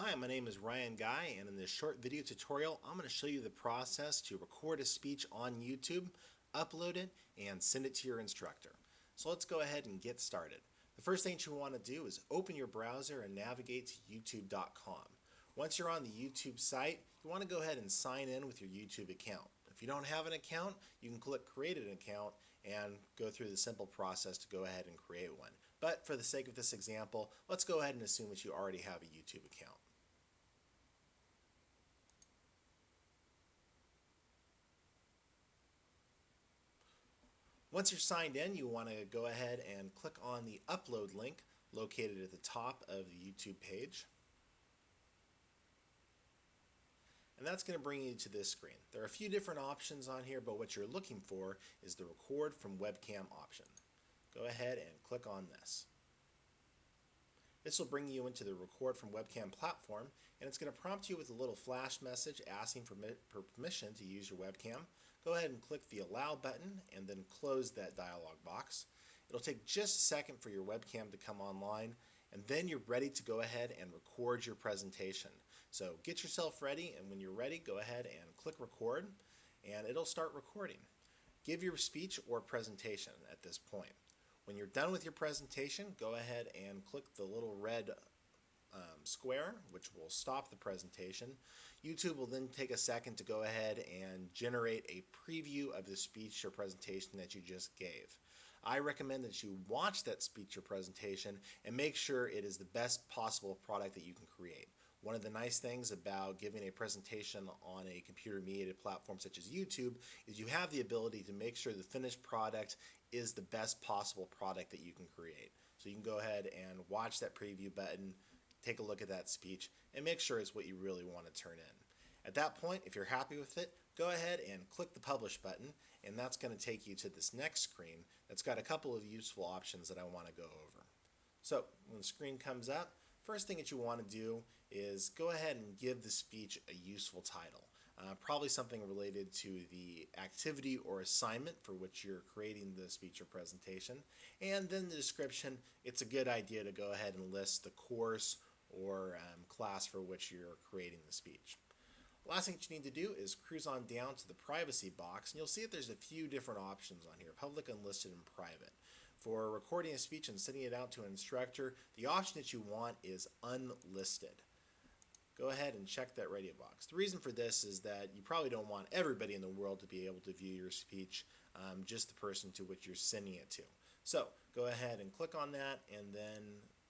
Hi, my name is Ryan Guy and in this short video tutorial I'm going to show you the process to record a speech on YouTube, upload it, and send it to your instructor. So let's go ahead and get started. The first thing you want to do is open your browser and navigate to youtube.com. Once you're on the YouTube site, you want to go ahead and sign in with your YouTube account. If you don't have an account, you can click create an account and go through the simple process to go ahead and create one. But for the sake of this example, let's go ahead and assume that you already have a YouTube account. Once you're signed in, you want to go ahead and click on the upload link located at the top of the YouTube page. And that's going to bring you to this screen. There are a few different options on here, but what you're looking for is the record from webcam option. Go ahead and click on this. This will bring you into the record from webcam platform and it's going to prompt you with a little flash message asking for permission to use your webcam. Go ahead and click the allow button and then close that dialog box. It'll take just a second for your webcam to come online and then you're ready to go ahead and record your presentation. So get yourself ready and when you're ready go ahead and click record and it'll start recording. Give your speech or presentation at this point. When you're done with your presentation, go ahead and click the little red um, square, which will stop the presentation. YouTube will then take a second to go ahead and generate a preview of the speech or presentation that you just gave. I recommend that you watch that speech or presentation and make sure it is the best possible product that you can create. One of the nice things about giving a presentation on a computer mediated platform such as YouTube is you have the ability to make sure the finished product is the best possible product that you can create. So you can go ahead and watch that preview button, take a look at that speech, and make sure it's what you really want to turn in. At that point, if you're happy with it, go ahead and click the Publish button, and that's going to take you to this next screen that's got a couple of useful options that I want to go over. So when the screen comes up, First thing that you want to do is go ahead and give the speech a useful title. Uh, probably something related to the activity or assignment for which you're creating the speech or presentation. And then the description, it's a good idea to go ahead and list the course or um, class for which you're creating the speech. Last thing that you need to do is cruise on down to the privacy box and you'll see that there's a few different options on here, public, unlisted, and private. For recording a speech and sending it out to an instructor, the option that you want is unlisted. Go ahead and check that radio box. The reason for this is that you probably don't want everybody in the world to be able to view your speech, um, just the person to which you're sending it to. So go ahead and click on that and then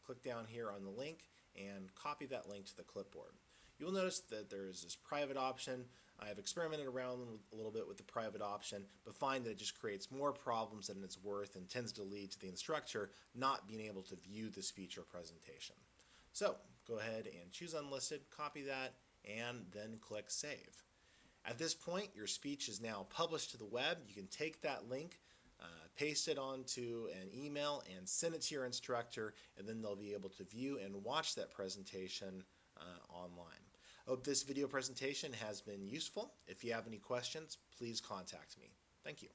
click down here on the link and copy that link to the clipboard. You'll notice that there is this private option. I've experimented around a little bit with the private option, but find that it just creates more problems than it's worth and tends to lead to the instructor not being able to view speech or presentation. So go ahead and choose unlisted, copy that, and then click save. At this point, your speech is now published to the web. You can take that link, uh, paste it onto an email, and send it to your instructor, and then they'll be able to view and watch that presentation uh, online. I hope this video presentation has been useful. If you have any questions, please contact me. Thank you.